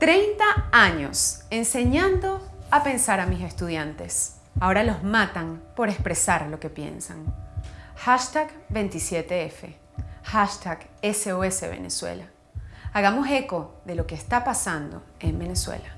30 años enseñando a pensar a mis estudiantes. Ahora los matan por expresar lo que piensan. Hashtag 27F. Hashtag SOS Venezuela. Hagamos eco de lo que está pasando en Venezuela.